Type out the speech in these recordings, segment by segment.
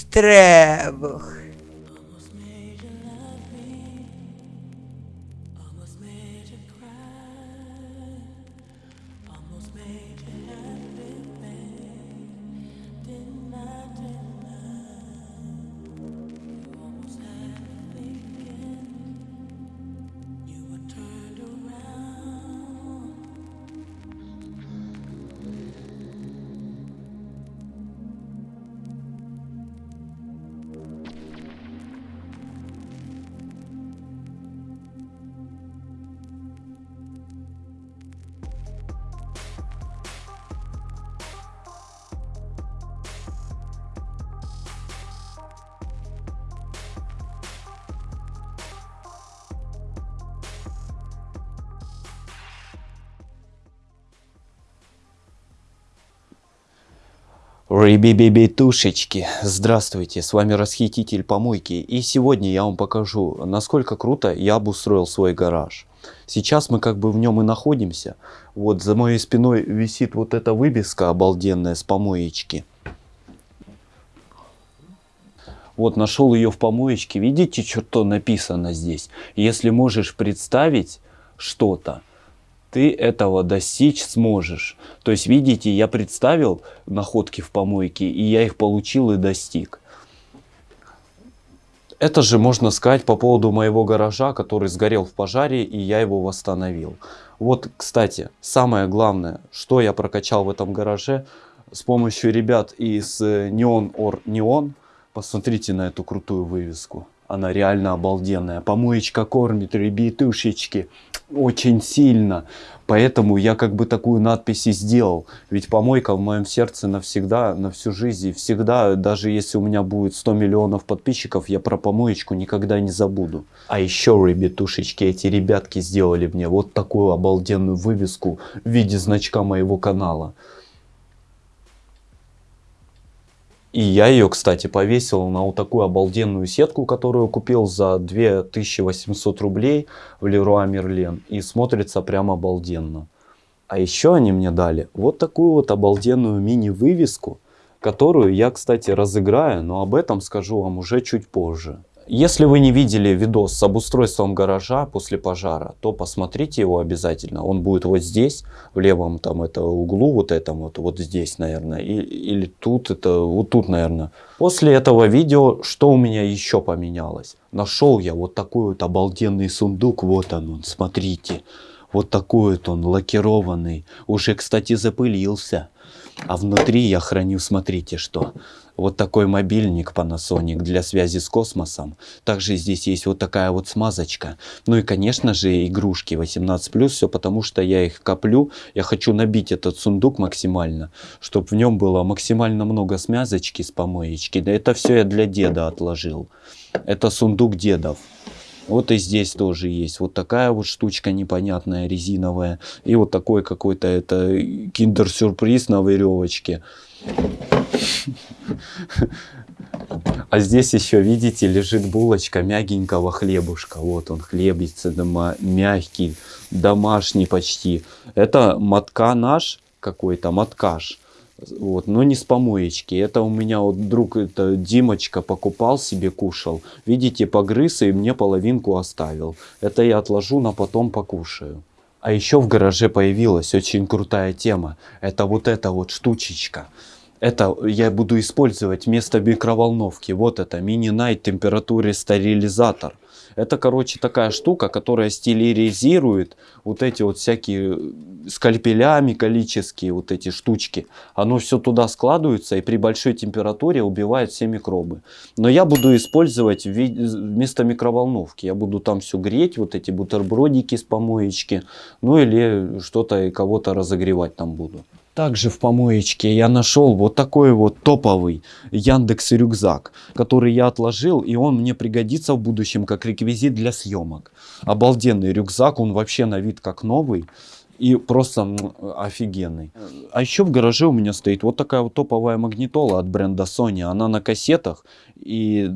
Штребух. Ребебебетушечки, здравствуйте, с вами Расхититель Помойки и сегодня я вам покажу, насколько круто я обустроил свой гараж. Сейчас мы как бы в нем и находимся, вот за моей спиной висит вот эта вывеска обалденная с помоечки. Вот нашел ее в помоечке, видите, что написано здесь? Если можешь представить что-то, ты этого достичь сможешь. То есть, видите, я представил находки в помойке, и я их получил и достиг. Это же можно сказать по поводу моего гаража, который сгорел в пожаре, и я его восстановил. Вот, кстати, самое главное, что я прокачал в этом гараже, с помощью ребят из Neon or Neon, посмотрите на эту крутую вывеску. Она реально обалденная. Помоечка кормит, ребятушечки очень сильно. Поэтому я как бы такую надпись и сделал. Ведь помойка в моем сердце навсегда, на всю жизнь. И всегда, даже если у меня будет 100 миллионов подписчиков, я про помоечку никогда не забуду. А еще, ребятушечки, эти ребятки сделали мне вот такую обалденную вывеску в виде значка моего канала. И я ее, кстати, повесил на вот такую обалденную сетку, которую купил за 2800 рублей в Леруа Мерлен. И смотрится прям обалденно. А еще они мне дали вот такую вот обалденную мини-вывеску, которую я, кстати, разыграю, но об этом скажу вам уже чуть позже. Если вы не видели видос с обустройством гаража после пожара, то посмотрите его обязательно. Он будет вот здесь, в левом там это углу, вот этом вот, вот здесь, наверное, и, или тут, это вот тут, наверное. После этого видео, что у меня еще поменялось? Нашел я вот такой вот обалденный сундук, вот он, он смотрите. Вот такой вот он, лакированный. Уже, кстати, запылился. А внутри я храню, смотрите что. Вот такой мобильник Panasonic для связи с космосом. Также здесь есть вот такая вот смазочка. Ну и, конечно же, игрушки 18+. Все потому, что я их коплю. Я хочу набить этот сундук максимально, чтобы в нем было максимально много смазочки с помоечки. Да это все я для деда отложил. Это сундук дедов. Вот и здесь тоже есть вот такая вот штучка непонятная, резиновая. И вот такой какой-то это киндер-сюрприз на веревочке. А здесь еще, видите, лежит булочка мягенького хлебушка. Вот он, хлебица дома, мягкий, домашний почти. Это мотка наш какой-то, моткаш. Вот, но не с помоечки. Это у меня вот друг, это Димочка покупал себе, кушал. Видите, погрыз и мне половинку оставил. Это я отложу, на потом покушаю. А еще в гараже появилась очень крутая тема. Это вот эта вот штучечка. Это я буду использовать вместо микроволновки. Вот это мини-найт температуре стерилизатор. Это, короче, такая штука, которая стерилизирует вот эти вот всякие скальпеля металлические, вот эти штучки. Оно все туда складывается и при большой температуре убивает все микробы. Но я буду использовать вместо микроволновки. Я буду там все греть, вот эти бутербродики с помоечки. Ну или что-то и кого-то разогревать там буду. Также в помоечке я нашел вот такой вот топовый Яндекс рюкзак, который я отложил, и он мне пригодится в будущем как реквизит для съемок. Обалденный рюкзак, он вообще на вид как новый и просто офигенный. А еще в гараже у меня стоит вот такая вот топовая магнитола от бренда Sony. Она на кассетах и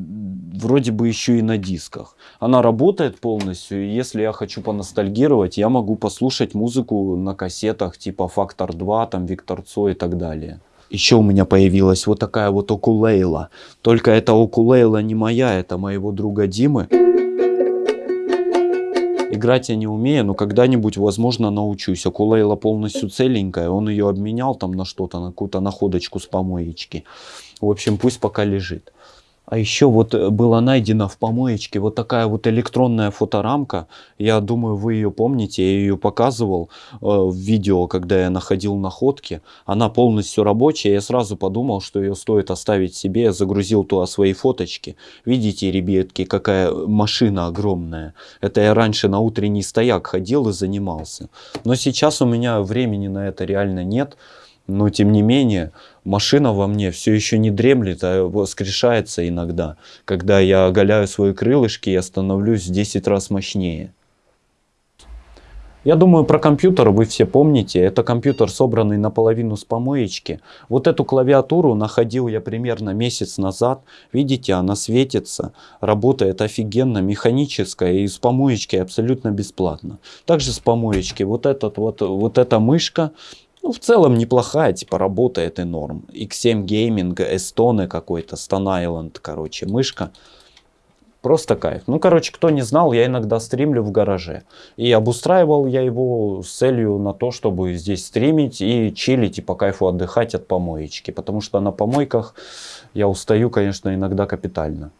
вроде бы еще и на дисках. Она работает полностью. И если я хочу поностальгировать, я могу послушать музыку на кассетах типа Фактор 2, там Виктор Цой и так далее. Еще у меня появилась вот такая вот окулейла. Только эта окулейла не моя, это моего друга Димы. Играть я не умею, но когда-нибудь, возможно, научусь. Акулейла полностью целенькая, он ее обменял там на что-то, на какую-то находочку с помоечки. В общем, пусть пока лежит. А еще вот э, была найдена в помоечке вот такая вот электронная фоторамка. Я думаю, вы ее помните. Я ее показывал э, в видео, когда я находил находки. Она полностью рабочая. Я сразу подумал, что ее стоит оставить себе. Я загрузил туда свои фоточки. Видите, ребятки, какая машина огромная. Это я раньше на утренний стояк ходил и занимался. Но сейчас у меня времени на это реально нет. Но тем не менее, машина во мне все еще не дремлет, а воскрешается иногда. Когда я оголяю свои крылышки, я становлюсь в 10 раз мощнее. Я думаю, про компьютер вы все помните. Это компьютер, собранный наполовину с помоечки. Вот эту клавиатуру находил я примерно месяц назад. Видите, она светится, работает офигенно, механическая и с помоечки абсолютно бесплатно. Также с помоечки вот, этот, вот, вот эта мышка ну, в целом неплохая, типа, работает и норм. X7 Gaming, Estone какой-то, Stone Island, короче, мышка. Просто кайф. Ну, короче, кто не знал, я иногда стримлю в гараже. И обустраивал я его с целью на то, чтобы здесь стримить и чилить, и по кайфу отдыхать от помоечки. Потому что на помойках я устаю, конечно, иногда капитально.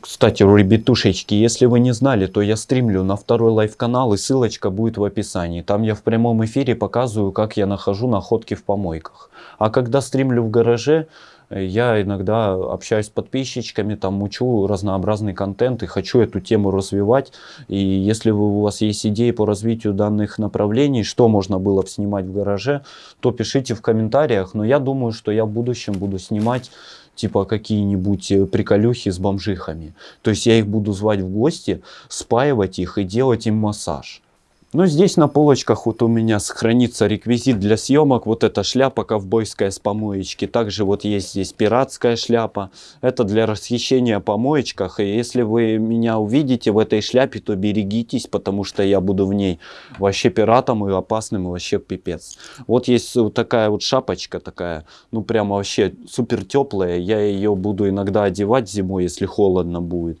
Кстати, ребятушечки, если вы не знали, то я стримлю на второй live-канал и ссылочка будет в описании. Там я в прямом эфире показываю, как я нахожу находки в помойках. А когда стримлю в гараже, я иногда общаюсь с подписчиками, там мучу разнообразный контент и хочу эту тему развивать. И если у вас есть идеи по развитию данных направлений, что можно было снимать в гараже, то пишите в комментариях. Но я думаю, что я в будущем буду снимать типа какие-нибудь э, приколюхи с бомжихами. То есть я их буду звать в гости, спаивать их и делать им массаж. Ну, здесь на полочках вот у меня сохранится реквизит для съемок. Вот эта шляпа ковбойская с помоечки. Также вот есть здесь пиратская шляпа. Это для расхищения помоечках. И если вы меня увидите в этой шляпе, то берегитесь, потому что я буду в ней вообще пиратом и опасным, и вообще пипец. Вот есть вот такая вот шапочка такая, ну прямо вообще супер теплая. Я ее буду иногда одевать зимой, если холодно будет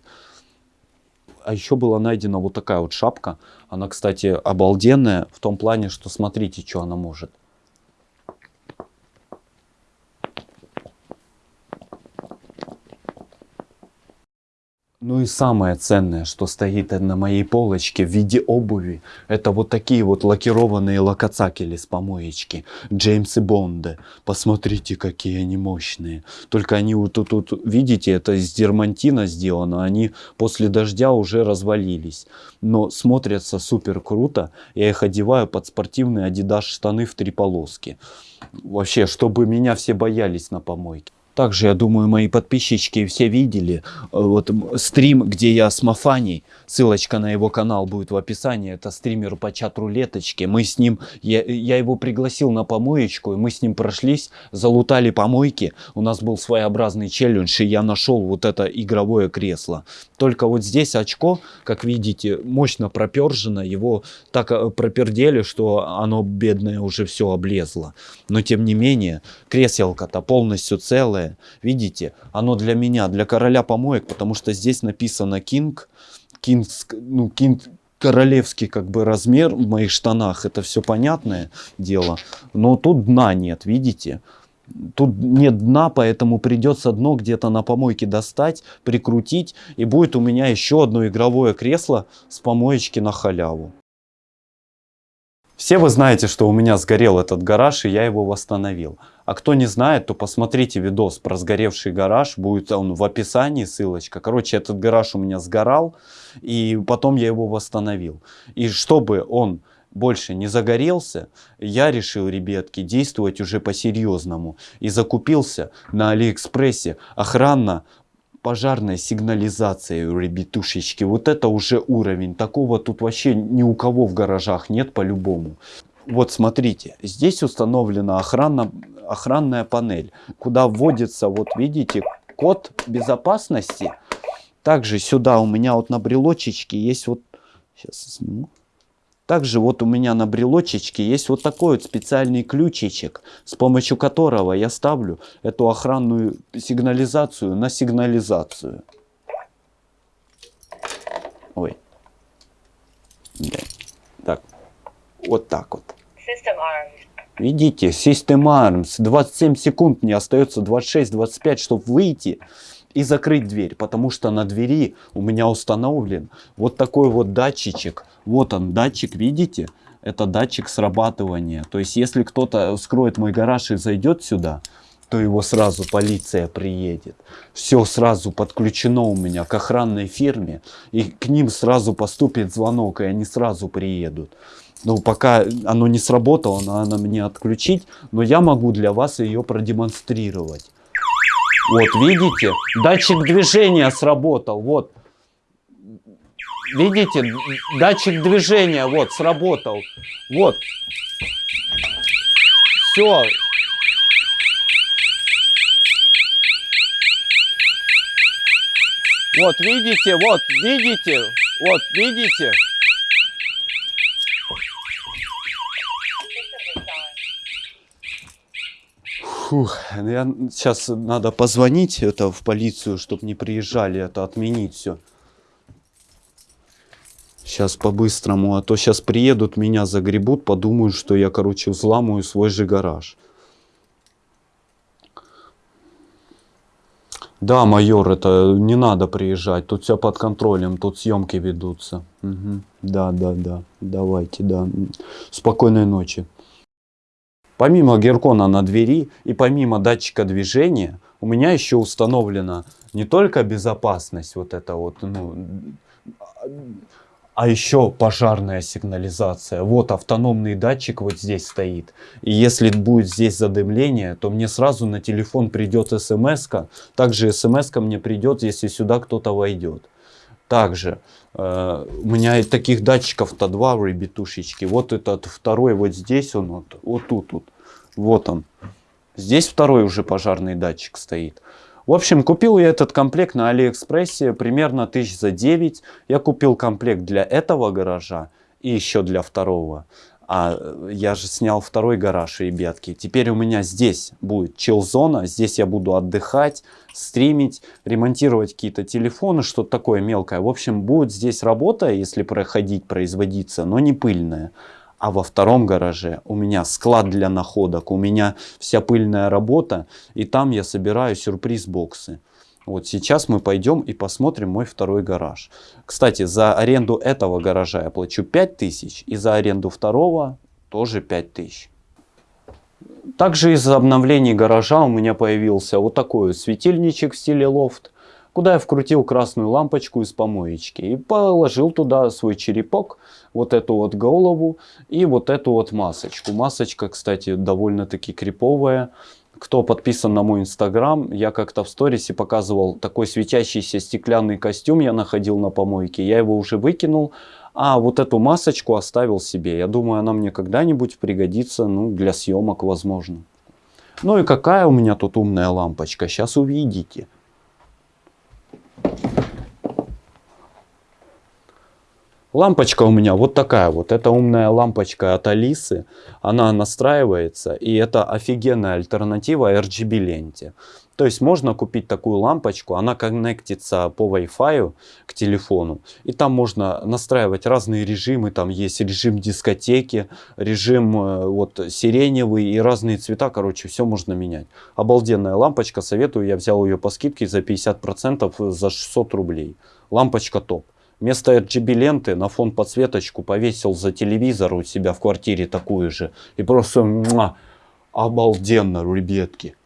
а еще была найдена вот такая вот шапка. Она, кстати, обалденная в том плане, что смотрите, что она может. Ну и самое ценное, что стоит на моей полочке в виде обуви, это вот такие вот лакированные локоцакели с помоечки. Джеймс и Бонды. Посмотрите, какие они мощные. Только они вот тут, тут, видите, это из дермантина сделано. Они после дождя уже развалились. Но смотрятся супер круто. Я их одеваю под спортивные адидас штаны в три полоски. Вообще, чтобы меня все боялись на помойке. Также, я думаю, мои подписчики все видели э, вот стрим, где я с Мафаней. Ссылочка на его канал будет в описании. Это стример по чат-рулеточке. Мы с ним, я, я его пригласил на помоечку, и мы с ним прошлись, залутали помойки. У нас был своеобразный челлендж, и я нашел вот это игровое кресло. Только вот здесь очко, как видите, мощно пропержено. Его так э, пропердели, что оно, бедное, уже все облезло. Но тем не менее, креселко-то полностью Видите, оно для меня, для короля помоек, потому что здесь написано King, King, ну, King королевский как бы размер в моих штанах, это все понятное дело. Но тут дна нет, видите? Тут нет дна, поэтому придется дно где-то на помойке достать, прикрутить. И будет у меня еще одно игровое кресло с помоечки на халяву. Все вы знаете, что у меня сгорел этот гараж, и я его восстановил. А кто не знает, то посмотрите видос про сгоревший гараж, будет он в описании, ссылочка. Короче, этот гараж у меня сгорал, и потом я его восстановил. И чтобы он больше не загорелся, я решил, ребятки, действовать уже по-серьезному. И закупился на Алиэкспрессе охранно пожарной сигнализацией, ребятушечки. Вот это уже уровень. Такого тут вообще ни у кого в гаражах нет по-любому. Вот смотрите, здесь установлена охрана, охранная панель, куда вводится, вот видите, код безопасности. Также сюда у меня вот на брелочечке есть вот, сейчас сниму. Также вот у меня на брелочечке есть вот такой вот специальный ключичек, с помощью которого я ставлю эту охранную сигнализацию на сигнализацию. Ой. Так, вот так вот. Видите, System Arms. 27 секунд мне остается, 26-25, чтобы выйти и закрыть дверь. Потому что на двери у меня установлен вот такой вот датчичек. Вот он, датчик, видите? Это датчик срабатывания. То есть, если кто-то вскроет мой гараж и зайдет сюда, то его сразу полиция приедет. Все сразу подключено у меня к охранной фирме. И к ним сразу поступит звонок, и они сразу приедут. Ну, пока оно не сработало, надо мне отключить, но я могу для вас ее продемонстрировать. Вот, видите? Датчик движения сработал, вот. Видите? Датчик движения, вот, сработал. Вот. Все. Вот, видите, вот, видите, вот, видите. Фух, я, сейчас надо позвонить это в полицию, чтобы не приезжали, это отменить все. Сейчас по-быстрому, а то сейчас приедут, меня загребут, подумают, что я, короче, взламываю свой же гараж. Да, майор, это не надо приезжать, тут все под контролем, тут съемки ведутся. Угу. Да, да, да, давайте, да. Спокойной ночи. Помимо геркона на двери и помимо датчика движения, у меня еще установлена не только безопасность, вот это вот, ну, а еще пожарная сигнализация. Вот автономный датчик вот здесь стоит. И если будет здесь задымление, то мне сразу на телефон придет смс -ка. Также смс мне придет, если сюда кто-то войдет. Также э, у меня таких датчиков-то два, ребятушечки. Вот этот второй вот здесь он, вот, вот тут вот. Вот он. Здесь второй уже пожарный датчик стоит. В общем, купил я этот комплект на Алиэкспрессе примерно тысяч за 9. Я купил комплект для этого гаража и еще для второго. А я же снял второй гараж, ребятки. Теперь у меня здесь будет чил-зона. Здесь я буду отдыхать, стримить, ремонтировать какие-то телефоны, что-то такое мелкое. В общем, будет здесь работа, если проходить, производиться, но не пыльная. А во втором гараже у меня склад для находок, у меня вся пыльная работа. И там я собираю сюрприз-боксы. Вот сейчас мы пойдем и посмотрим мой второй гараж. Кстати, за аренду этого гаража я плачу 5000 и за аренду второго тоже 5000. Также из-за обновлений гаража у меня появился вот такой светильничек в стиле лофт, куда я вкрутил красную лампочку из помоечки и положил туда свой черепок, вот эту вот голову и вот эту вот масочку. Масочка, кстати, довольно-таки криповая кто подписан на мой инстаграм, я как-то в сторисе показывал такой светящийся стеклянный костюм я находил на помойке. Я его уже выкинул, а вот эту масочку оставил себе. Я думаю, она мне когда-нибудь пригодится, ну, для съемок, возможно. Ну и какая у меня тут умная лампочка, сейчас увидите. Лампочка у меня вот такая вот. Это умная лампочка от Алисы. Она настраивается. И это офигенная альтернатива RGB ленте. То есть можно купить такую лампочку. Она коннектится по Wi-Fi к телефону. И там можно настраивать разные режимы. Там есть режим дискотеки, режим э, вот сиреневый и разные цвета. Короче, все можно менять. Обалденная лампочка. Советую. Я взял ее по скидке за 50% за 600 рублей. Лампочка топ. Вместо RGB ленты на фон подсветочку повесил за телевизор у себя в квартире такую же. И просто муа, обалденно, ребятки.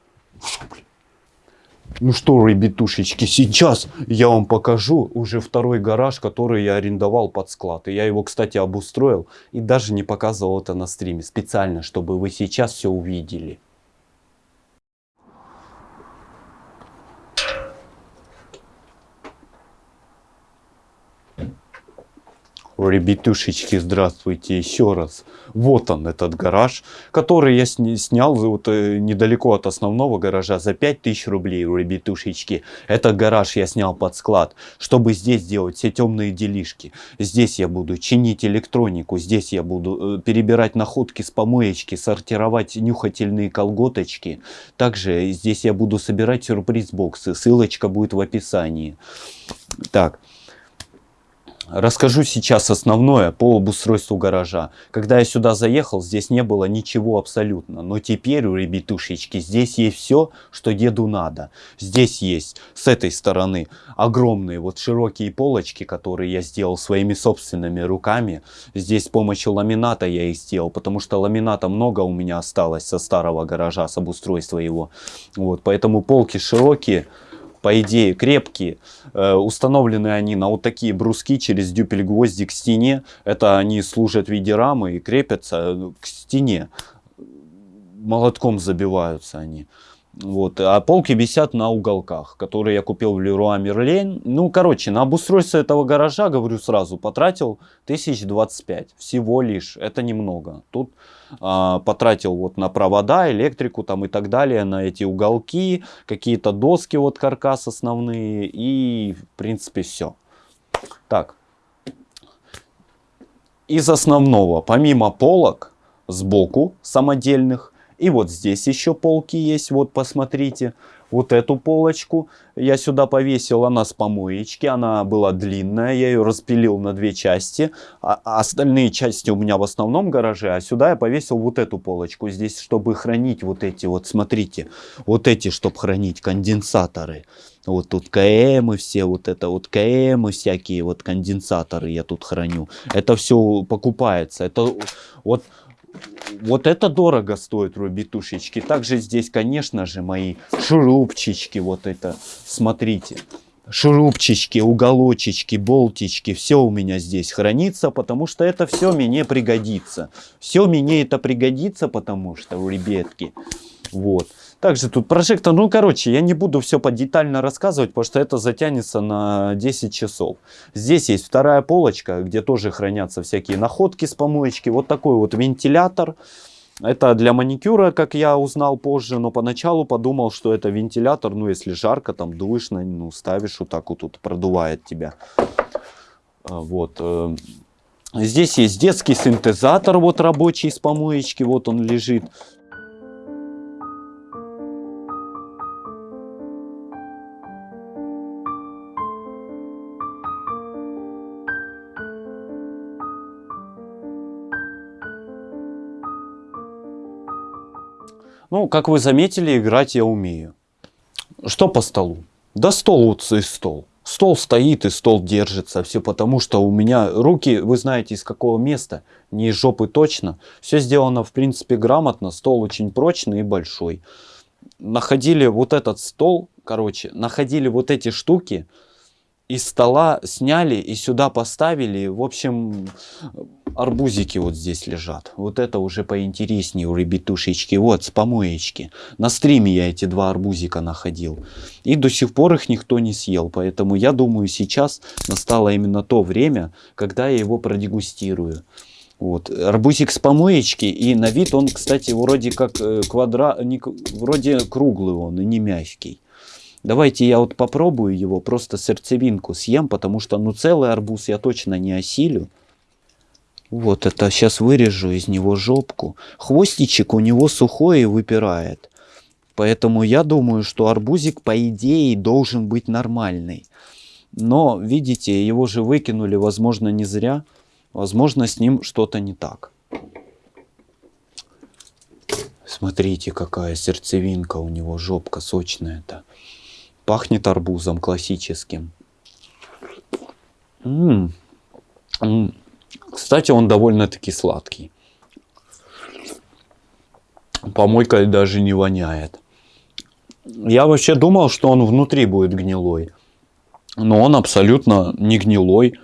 Ну что, ребятушечки, сейчас я вам покажу уже второй гараж, который я арендовал под склад. И я его, кстати, обустроил и даже не показывал это на стриме. Специально, чтобы вы сейчас все увидели. Ребятушечки, здравствуйте еще раз. Вот он, этот гараж, который я снял вот, э, недалеко от основного гаража за 5000 рублей, ребятушечки. Этот гараж я снял под склад, чтобы здесь делать все темные делишки. Здесь я буду чинить электронику, здесь я буду э, перебирать находки с помоечки, сортировать нюхательные колготочки. Также здесь я буду собирать сюрприз-боксы, ссылочка будет в описании. Так. Расскажу сейчас основное по обустройству гаража. Когда я сюда заехал, здесь не было ничего абсолютно. Но теперь, у ребятушечки, здесь есть все, что деду надо. Здесь есть с этой стороны огромные вот широкие полочки, которые я сделал своими собственными руками. Здесь с помощью ламината я их сделал, потому что ламината много у меня осталось со старого гаража, с обустройства его. Вот, поэтому полки широкие по идее, крепкие. Э, установлены они на вот такие бруски через дюпель-гвозди к стене. Это они служат в виде рамы и крепятся э, к стене. Молотком забиваются они. Вот. А полки висят на уголках, которые я купил в Леруа Мерлен. Ну, короче, на обустройство этого гаража, говорю сразу, потратил 1025. Всего лишь. Это немного. Тут а, потратил вот на провода, электрику там и так далее, на эти уголки, какие-то доски, вот каркас основные. И, в принципе, все. Так. Из основного, помимо полок, сбоку самодельных, и вот здесь еще полки есть, вот посмотрите. Вот эту полочку я сюда повесил, она с помоечки, она была длинная, я ее распилил на две части. А, а остальные части у меня в основном гараже, а сюда я повесил вот эту полочку здесь, чтобы хранить вот эти вот, смотрите, вот эти, чтобы хранить конденсаторы. Вот тут КМ и все, вот это вот КМ и всякие вот конденсаторы я тут храню. Это все покупается. Это вот вот это дорого стоит, ребятушечки. Также здесь, конечно же, мои шурупчички. Вот это, смотрите. Шурупчички, уголочечки, болтички. Все у меня здесь хранится, потому что это все мне пригодится. Все мне это пригодится, потому что, ребятки, вот. Также тут прожектор, ну короче, я не буду все подетально рассказывать, потому что это затянется на 10 часов. Здесь есть вторая полочка, где тоже хранятся всякие находки с помоечки. Вот такой вот вентилятор. Это для маникюра, как я узнал позже, но поначалу подумал, что это вентилятор, ну если жарко, там душно, ну ставишь вот так вот, тут продувает тебя. А, вот. Э, здесь есть детский синтезатор, вот рабочий с помоечки, вот он лежит. Ну, как вы заметили, играть я умею. Что по столу? Да стол вот и стол. Стол стоит и стол держится. Все потому, что у меня руки, вы знаете из какого места, не из жопы точно. Все сделано в принципе грамотно. Стол очень прочный и большой. Находили вот этот стол, короче, находили вот эти штуки из стола сняли и сюда поставили. В общем, арбузики вот здесь лежат. Вот это уже поинтереснее у ребятушечки. Вот, с помоечки. На стриме я эти два арбузика находил. И до сих пор их никто не съел. Поэтому я думаю, сейчас настало именно то время, когда я его продегустирую. Вот. Арбузик с помоечки. И на вид он, кстати, вроде как э, квадра... Вроде круглый он и не мягкий. Давайте я вот попробую его, просто сердцевинку съем, потому что ну целый арбуз я точно не осилю. Вот это сейчас вырежу из него жопку. Хвостичек у него сухой и выпирает. Поэтому я думаю, что арбузик по идее должен быть нормальный. Но, видите, его же выкинули, возможно, не зря. Возможно, с ним что-то не так. Смотрите, какая сердцевинка у него, жопка сочная-то. Пахнет арбузом классическим. М -м -м. Кстати, он довольно-таки сладкий. Помойкой даже не воняет. Я вообще думал, что он внутри будет гнилой. Но он абсолютно не гнилой.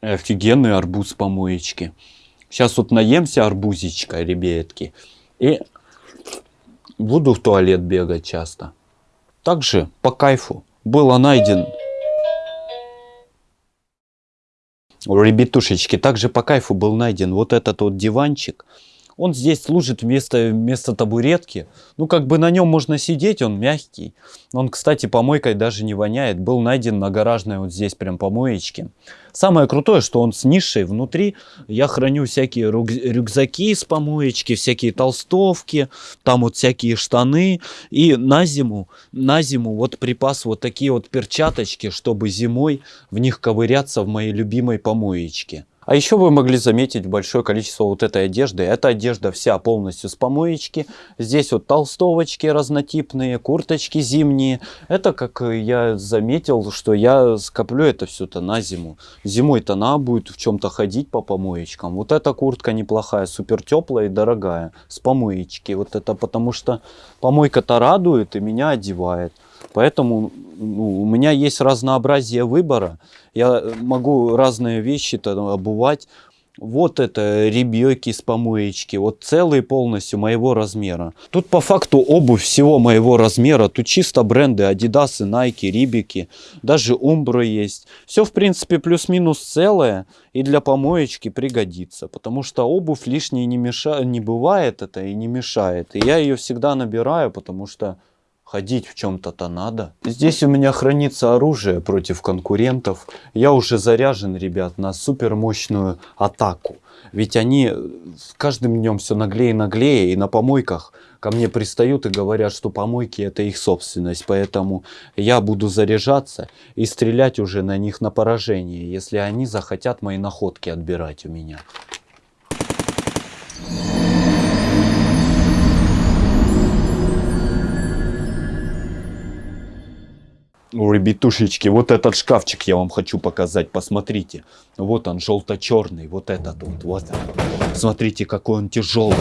Офигенный арбуз помоечки. Сейчас вот наемся арбузичка, ребятки. И буду в туалет бегать часто. Также по кайфу было найден Ребятушечки, также по кайфу был найден вот этот вот диванчик. Он здесь служит вместо, вместо табуретки. Ну, как бы на нем можно сидеть, он мягкий. Он, кстати, помойкой даже не воняет. Был найден на гаражной вот здесь прям помоечке. Самое крутое, что он с нишей внутри. Я храню всякие рюкзаки с помоечки, всякие толстовки, там вот всякие штаны. И на зиму, на зиму вот припас вот такие вот перчаточки, чтобы зимой в них ковыряться в моей любимой помоечке. А еще вы могли заметить большое количество вот этой одежды. Эта одежда вся полностью с помоечки. Здесь вот толстовочки разнотипные, курточки зимние. Это, как я заметил, что я скоплю это все-то на зиму. Зимой-то надо будет в чем-то ходить по помоечкам. Вот эта куртка неплохая, супер теплая и дорогая. С помоечки. Вот это потому что помойка-то радует и меня одевает. Поэтому ну, у меня есть разнообразие выбора. Я могу разные вещи-то обувать. Вот это ребёки с помоечки, вот целые полностью моего размера. Тут по факту обувь всего моего размера, тут чисто бренды Adidas, Nike, Рибики, даже Umbro есть. Все в принципе плюс-минус целое и для помоечки пригодится, потому что обувь лишней не, меша... не бывает это и не мешает. И я ее всегда набираю, потому что Ходить в чем-то-то надо. Здесь у меня хранится оружие против конкурентов. Я уже заряжен, ребят, на супер мощную атаку. Ведь они с каждым днем все наглее и наглее. И на помойках ко мне пристают и говорят, что помойки это их собственность. Поэтому я буду заряжаться и стрелять уже на них на поражение, если они захотят мои находки отбирать у меня. Ну, ребятушечки, вот этот шкафчик я вам хочу показать, посмотрите. Вот он, желто-черный, вот этот вот, вот. Смотрите, какой он тяжелый.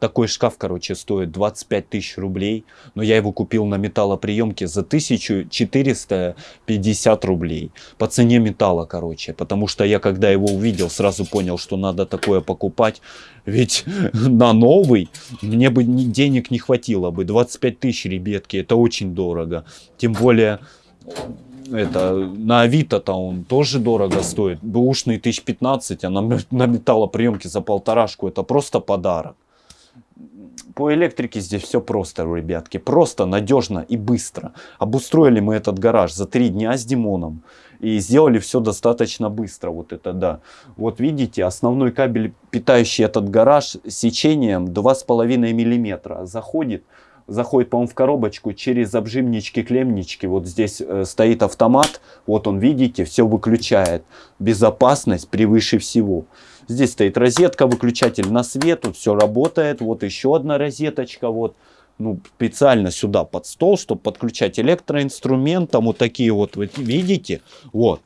Такой шкаф, короче, стоит 25 тысяч рублей. Но я его купил на металлоприемке за 1450 рублей. По цене металла, короче. Потому что я, когда его увидел, сразу понял, что надо такое покупать. Ведь на новый мне бы денег не хватило бы. 25 тысяч, ребятки, это очень дорого. Тем более это на Авито-то он тоже дорого стоит. Бэушный 1015, а на, на металлоприемке за полторашку это просто подарок. По электрике здесь все просто, ребятки. Просто, надежно и быстро. Обустроили мы этот гараж за три дня с Димоном. И сделали все достаточно быстро. Вот это да. Вот видите, основной кабель, питающий этот гараж, сечением 2,5 миллиметра заходит заходит, по-моему, в коробочку через обжимнички, клемнички. Вот здесь э, стоит автомат. Вот он, видите, все выключает. Безопасность превыше всего. Здесь стоит розетка, выключатель на свет. Тут все работает. Вот еще одна розеточка. Вот ну, специально сюда под стол, чтобы подключать электроинструмент, там вот такие вот, вы видите, вот,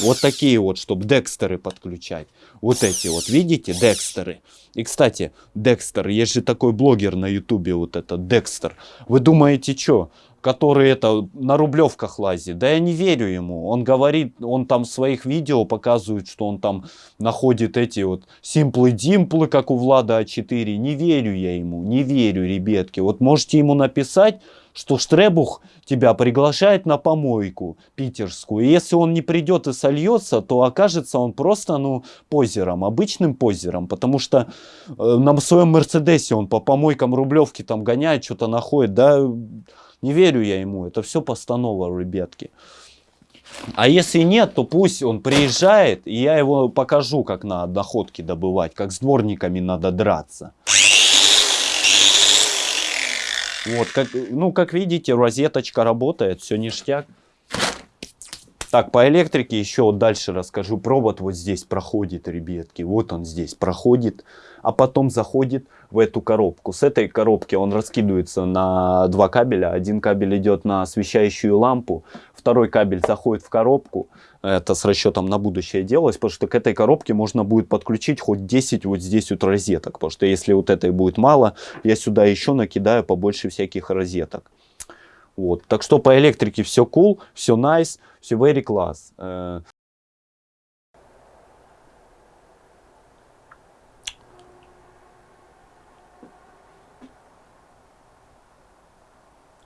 вот такие вот, чтобы декстеры подключать, вот эти вот, видите, декстеры. И, кстати, Декстер, есть же такой блогер на ютубе, вот этот Декстер, вы думаете, что, который это на рублевках лазит. Да я не верю ему. Он говорит, он там в своих видео показывает, что он там находит эти вот симплы-димплы, как у Влада А4. Не верю я ему, не верю, ребятки. Вот можете ему написать, что Штребух тебя приглашает на помойку питерскую. И если он не придет и сольется, то окажется он просто, ну, позером, обычным позером. Потому что э, на своем Мерседесе он по помойкам Рублевки там гоняет, что-то находит, да... Не верю я ему, это все постанова, ребятки. А если нет, то пусть он приезжает, и я его покажу, как надо доходки добывать, как с дворниками надо драться. Вот, как, ну, как видите, розеточка работает, все ништяк. Так, по электрике еще вот дальше расскажу. Провод вот здесь проходит, ребятки. Вот он здесь проходит, а потом заходит в эту коробку. С этой коробки он раскидывается на два кабеля. Один кабель идет на освещающую лампу, второй кабель заходит в коробку. Это с расчетом на будущее делалось, потому что к этой коробке можно будет подключить хоть 10 вот здесь вот розеток. Потому что если вот этой будет мало, я сюда еще накидаю побольше всяких розеток. Вот. Так что по электрике все cool, все nice, все very class. Э,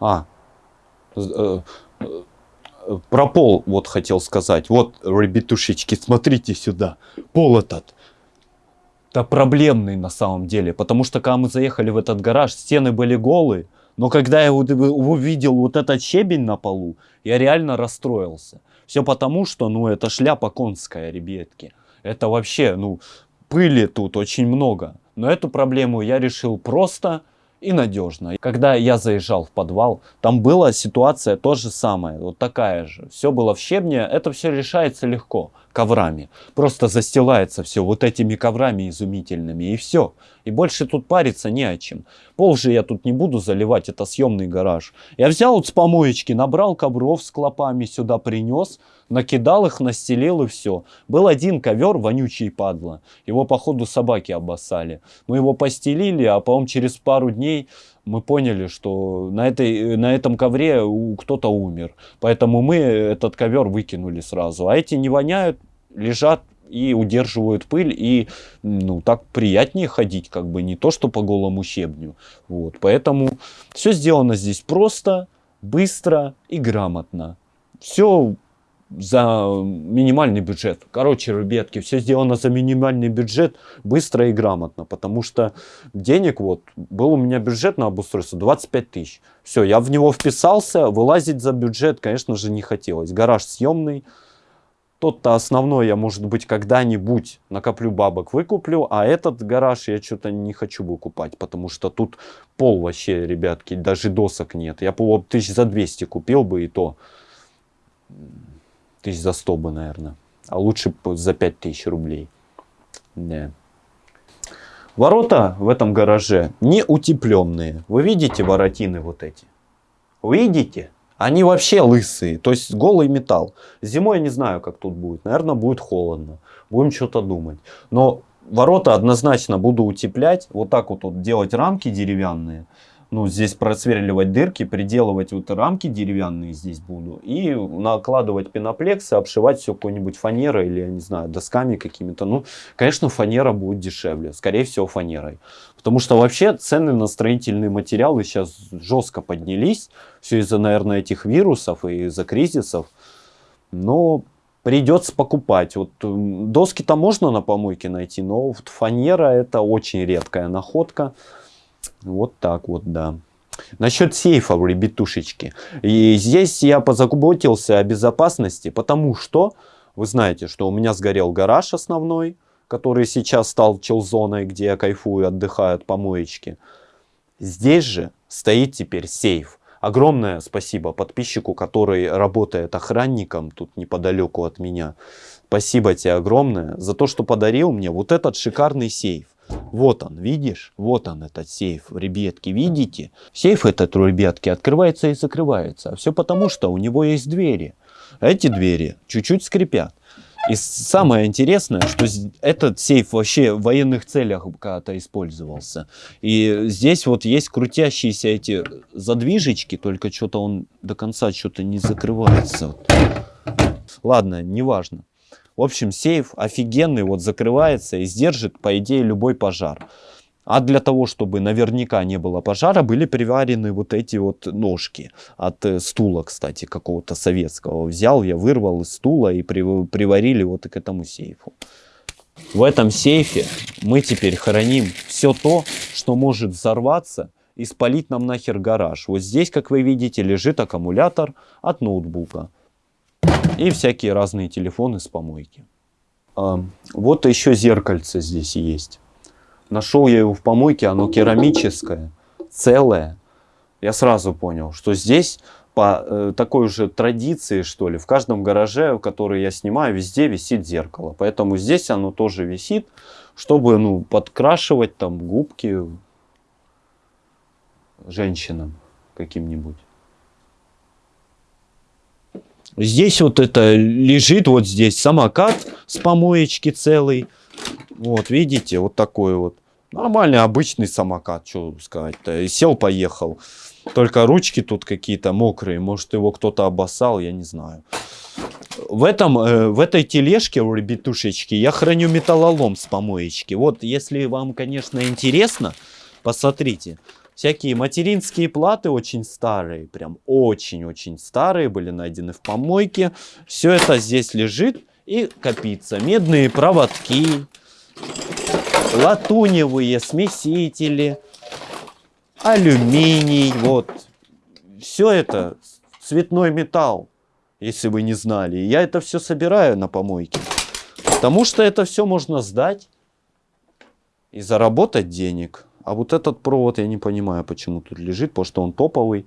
а, э, Про пол вот хотел сказать. Вот, ребятушечки, смотрите сюда. Пол этот. Да проблемный на самом деле. Потому что когда мы заехали в этот гараж, стены были голые. Но когда я увидел вот этот щебень на полу, я реально расстроился. Все потому, что, ну, это шляпа конская, ребятки. Это вообще, ну, пыли тут очень много. Но эту проблему я решил просто и надежно. Когда я заезжал в подвал, там была ситуация то же самое, вот такая же. Все было в щебне, это все решается легко, коврами. Просто застилается все вот этими коврами изумительными и все. И больше тут париться не о чем. Пол же я тут не буду заливать, это съемный гараж. Я взял вот с помоечки, набрал ковров с клопами сюда принес, накидал их, настелил и все. Был один ковер, вонючий падла. Его, походу, собаки обоссали. Мы его постелили, а потом через пару дней мы поняли, что на, этой, на этом ковре кто-то умер. Поэтому мы этот ковер выкинули сразу. А эти не воняют, лежат и удерживают пыль, и ну, так приятнее ходить, как бы не то, что по голому щебню. Вот, поэтому все сделано здесь просто, быстро и грамотно. Все за минимальный бюджет. Короче, ребятки, все сделано за минимальный бюджет, быстро и грамотно, потому что денег вот, был у меня бюджет на обустройство 25 тысяч. Все, я в него вписался, вылазить за бюджет, конечно же, не хотелось. Гараж съемный, тот-то основной я, может быть, когда-нибудь накоплю бабок, выкуплю, а этот гараж я что-то не хочу выкупать, потому что тут пол вообще, ребятки, даже досок нет. Я по тысяч за 200 купил бы и то тысяч за 100 бы, наверное. А лучше за 5000 рублей. Да. Ворота в этом гараже не утепленные. Вы видите воротины вот эти? Видите? Они вообще лысые, то есть голый металл. Зимой я не знаю, как тут будет. Наверное, будет холодно. Будем что-то думать. Но ворота однозначно буду утеплять. Вот так вот, вот делать рамки деревянные ну, здесь просверливать дырки, приделывать вот рамки деревянные здесь буду. И накладывать пеноплексы, обшивать все какой-нибудь фанерой или, я не знаю, досками какими-то. Ну, конечно, фанера будет дешевле. Скорее всего, фанерой. Потому что вообще цены на строительные материалы сейчас жестко поднялись. Все из-за, наверное, этих вирусов и из-за кризисов. Но придется покупать. Вот доски-то можно на помойке найти, но вот фанера это очень редкая находка. Вот так вот, да. Насчет сейфа, ребятушечки. И здесь я позаботился о безопасности, потому что, вы знаете, что у меня сгорел гараж основной, который сейчас стал челзоной, где я кайфую, отдыхаю от помоечки. Здесь же стоит теперь сейф. Огромное спасибо подписчику, который работает охранником тут неподалеку от меня. Спасибо тебе огромное за то, что подарил мне вот этот шикарный сейф. Вот он, видишь? Вот он, этот сейф, ребятки, видите? Сейф этот, ребятки, открывается и закрывается. Все потому, что у него есть двери. Эти двери чуть-чуть скрипят. И самое интересное, что этот сейф вообще в военных целях когда-то использовался. И здесь вот есть крутящиеся эти задвижечки, только что-то он до конца что-то не закрывается. Ладно, неважно. В общем, сейф офигенный, вот закрывается и сдержит, по идее, любой пожар. А для того, чтобы наверняка не было пожара, были приварены вот эти вот ножки от э, стула, кстати, какого-то советского. Взял я, вырвал из стула и приварили вот к этому сейфу. В этом сейфе мы теперь храним все то, что может взорваться и спалить нам нахер гараж. Вот здесь, как вы видите, лежит аккумулятор от ноутбука. И всякие разные телефоны с помойки. А, вот еще зеркальце здесь есть. Нашел я его в помойке, оно керамическое, целое. Я сразу понял, что здесь по э, такой же традиции, что ли, в каждом гараже, который я снимаю, везде висит зеркало. Поэтому здесь оно тоже висит, чтобы ну, подкрашивать там губки женщинам каким-нибудь. Здесь вот это лежит, вот здесь самокат с помоечки целый. Вот, видите, вот такой вот. Нормальный, обычный самокат, что сказать-то. Сел, поехал. Только ручки тут какие-то мокрые. Может, его кто-то обоссал, я не знаю. В, этом, э, в этой тележке, у ребятушечки, я храню металлолом с помоечки. Вот, если вам, конечно, интересно, посмотрите. Всякие материнские платы очень старые, прям очень-очень старые, были найдены в помойке. Все это здесь лежит и копится. Медные проводки, латуневые смесители, алюминий, вот. Все это цветной металл, если вы не знали. Я это все собираю на помойке. Потому что это все можно сдать и заработать денег. А вот этот провод я не понимаю, почему тут лежит, потому что он топовый.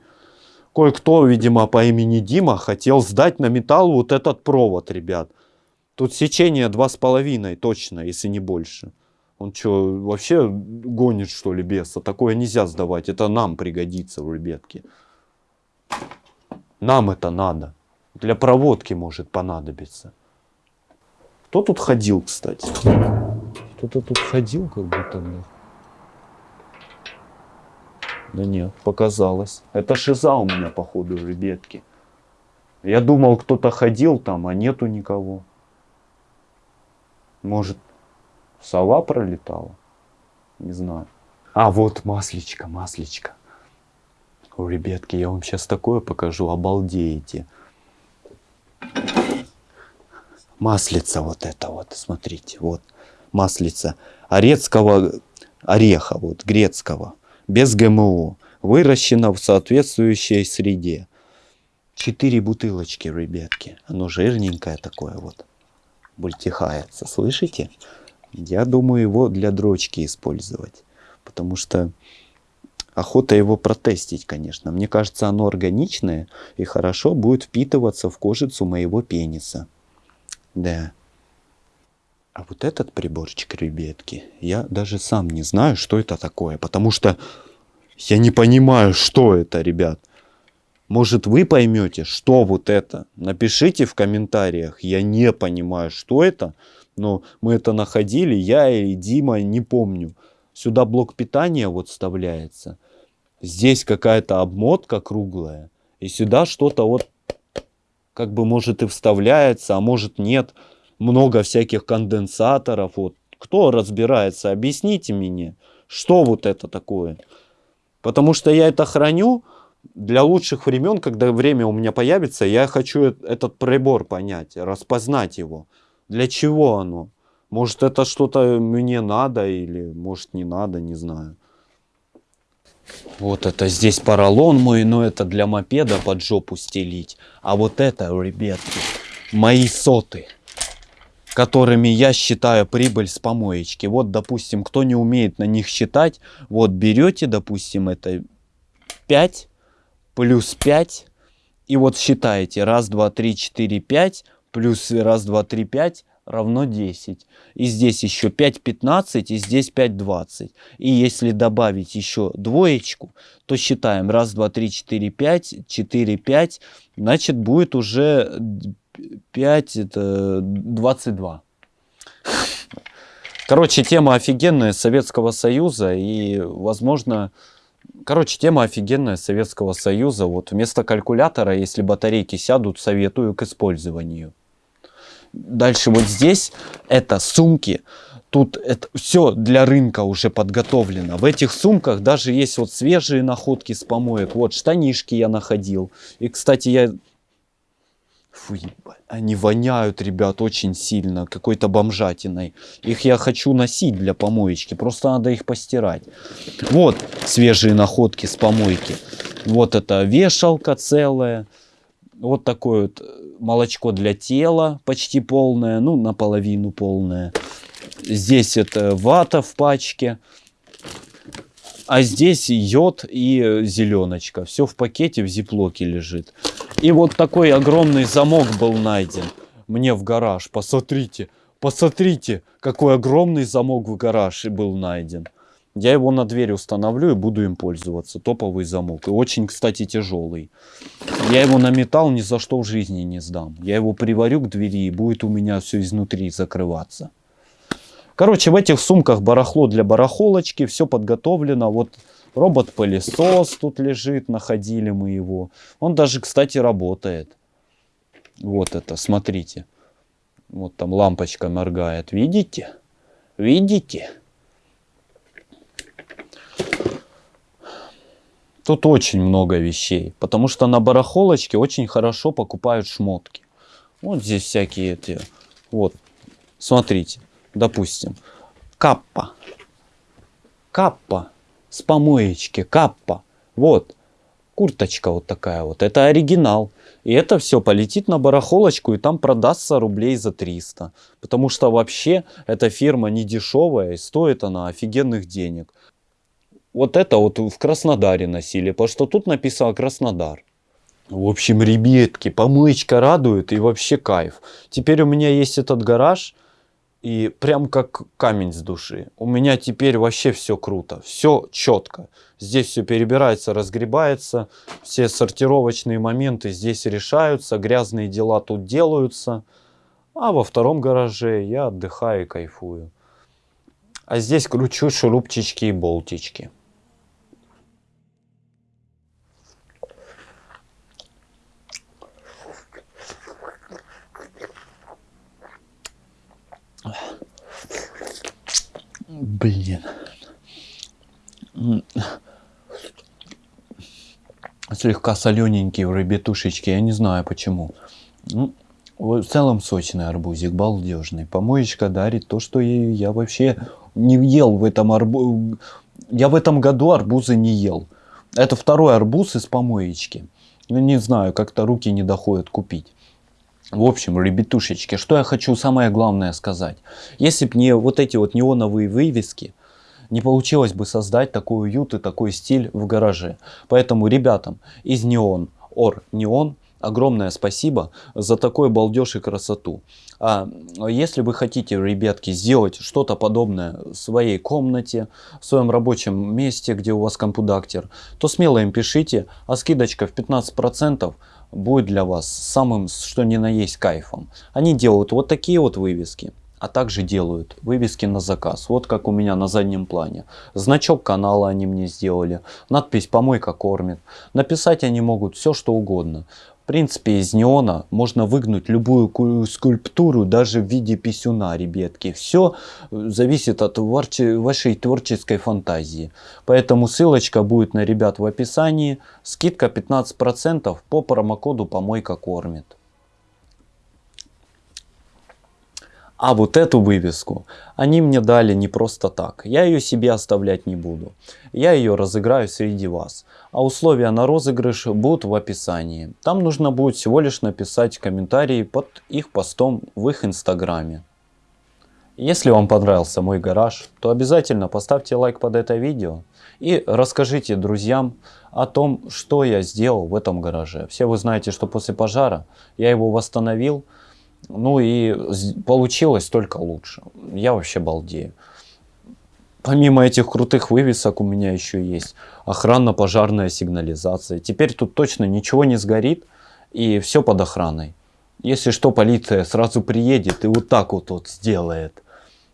Кое-кто, видимо, по имени Дима хотел сдать на металл вот этот провод, ребят. Тут сечение два с половиной точно, если не больше. Он что, вообще гонит, что ли, беса? Такое нельзя сдавать. Это нам пригодится, ребятки. Нам это надо. Для проводки может понадобиться. Кто тут ходил, кстати? Кто-то тут ходил, как будто бы. Да нет, показалось. Это шиза у меня, походу, ребятки. Я думал, кто-то ходил там, а нету никого. Может, сова пролетала? Не знаю. А, вот маслечко, маслечко. О, ребятки, я вам сейчас такое покажу, обалдеете. Маслица вот это вот, смотрите, вот. Маслица орецкого ореха, вот, грецкого, без ГМО, выращена в соответствующей среде. Четыре бутылочки, ребятки. Оно жирненькое такое вот бультихается. Слышите? Я думаю его для дрочки использовать. Потому что охота его протестить, конечно. Мне кажется, оно органичное и хорошо будет впитываться в кожицу моего пениса. Да. А вот этот приборчик, ребятки, я даже сам не знаю, что это такое. Потому что я не понимаю, что это, ребят. Может, вы поймете, что вот это? Напишите в комментариях. Я не понимаю, что это. Но мы это находили, я и Дима, не помню. Сюда блок питания вот вставляется. Здесь какая-то обмотка круглая. И сюда что-то вот как бы может и вставляется, а может нет. Много всяких конденсаторов. Вот. Кто разбирается, объясните мне, что вот это такое. Потому что я это храню для лучших времен, когда время у меня появится, я хочу этот прибор понять, распознать его. Для чего оно? Может это что-то мне надо или может не надо, не знаю. Вот это здесь поролон мой, но это для мопеда под жопу стелить. А вот это, ребятки, мои соты, которыми я считаю прибыль с помоечки. Вот, допустим, кто не умеет на них считать, вот берете, допустим, это 5 плюс 5. И вот считаете. Раз, два, три, четыре, пять. Плюс раз, два, три, пять равно 10. И здесь еще 5, 15, и здесь 5, 20. И если добавить еще двоечку, то считаем. Раз, два, три, четыре, пять, четыре, пять. Значит, будет уже 5, это 22. Короче, тема офигенная Советского Союза. И, возможно, Короче, тема офигенная Советского Союза. Вот вместо калькулятора, если батарейки сядут, советую к использованию. Дальше вот здесь это сумки. Тут это все для рынка уже подготовлено. В этих сумках даже есть вот свежие находки с помоек. Вот штанишки я находил. И, кстати, я Фу, они воняют, ребят, очень сильно, какой-то бомжатиной. Их я хочу носить для помоечки, просто надо их постирать. Вот свежие находки с помойки. Вот это вешалка целая. Вот такое вот молочко для тела, почти полное, ну, наполовину полное. Здесь это вата в пачке. А здесь йод и зеленочка. Все в пакете, в зиплоке лежит. И вот такой огромный замок был найден мне в гараж. Посмотрите, посмотрите, какой огромный замок в гараже был найден. Я его на дверь установлю и буду им пользоваться. Топовый замок. И очень, кстати, тяжелый. Я его на металл ни за что в жизни не сдам. Я его приварю к двери и будет у меня все изнутри закрываться. Короче, в этих сумках барахло для барахолочки. Все подготовлено. Вот Робот-пылесос тут лежит, находили мы его. Он даже, кстати, работает. Вот это, смотрите. Вот там лампочка моргает. Видите? Видите? Тут очень много вещей, потому что на барахолочке очень хорошо покупают шмотки. Вот здесь всякие эти, вот, смотрите, допустим, каппа, каппа с помоечки, каппа, вот, курточка вот такая вот, это оригинал. И это все полетит на барахолочку и там продастся рублей за 300. Потому что вообще эта фирма не дешевая и стоит она офигенных денег. Вот это вот в Краснодаре носили, потому что тут написано Краснодар. В общем, ребятки, помоечка радует и вообще кайф. Теперь у меня есть этот гараж, и прям как камень с души. У меня теперь вообще все круто, все четко. Здесь все перебирается, разгребается, все сортировочные моменты здесь решаются, грязные дела тут делаются. А во втором гараже я отдыхаю и кайфую. А здесь кручу шурупчички и болтички. Блин. Слегка солененькие рыбетушечки, я не знаю почему. Ну, в целом сочный арбузик, балдежный. Помоечка дарит то, что я, я вообще не ел в этом арбузе. Я в этом году арбузы не ел. Это второй арбуз из помоечки. Ну, не знаю, как-то руки не доходят купить. В общем, ребятушечки, что я хочу самое главное сказать. Если бы не вот эти вот неоновые вывески, не получилось бы создать такой уют и такой стиль в гараже. Поэтому ребятам из Неон, Ор Неон, огромное спасибо за такой балдеж и красоту. А если вы хотите, ребятки, сделать что-то подобное в своей комнате, в своем рабочем месте, где у вас компудактер, то смело им пишите, а скидочка в 15% будет для вас самым что ни на есть кайфом. Они делают вот такие вот вывески, а также делают вывески на заказ. Вот как у меня на заднем плане. Значок канала они мне сделали, надпись «Помойка кормит». Написать они могут все что угодно. Принципе, из неона можно выгнуть любую скульптуру, даже в виде писюна, ребятки. Все э, зависит от вашей творческой фантазии. Поэтому ссылочка будет на ребят в описании. Скидка 15% по промокоду «Помойка кормит». А вот эту вывеску они мне дали не просто так. Я ее себе оставлять не буду. Я ее разыграю среди вас. А условия на розыгрыш будут в описании. Там нужно будет всего лишь написать комментарии под их постом в их инстаграме. Если вам понравился мой гараж, то обязательно поставьте лайк под это видео и расскажите друзьям о том, что я сделал в этом гараже. Все вы знаете, что после пожара я его восстановил, ну и получилось только лучше. Я вообще балдею. Помимо этих крутых вывесок у меня еще есть охранно-пожарная сигнализация. Теперь тут точно ничего не сгорит и все под охраной. Если что, полиция сразу приедет и вот так вот, вот сделает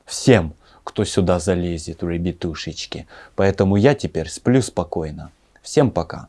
всем, кто сюда залезет, ребятушечки. Поэтому я теперь сплю спокойно. Всем пока.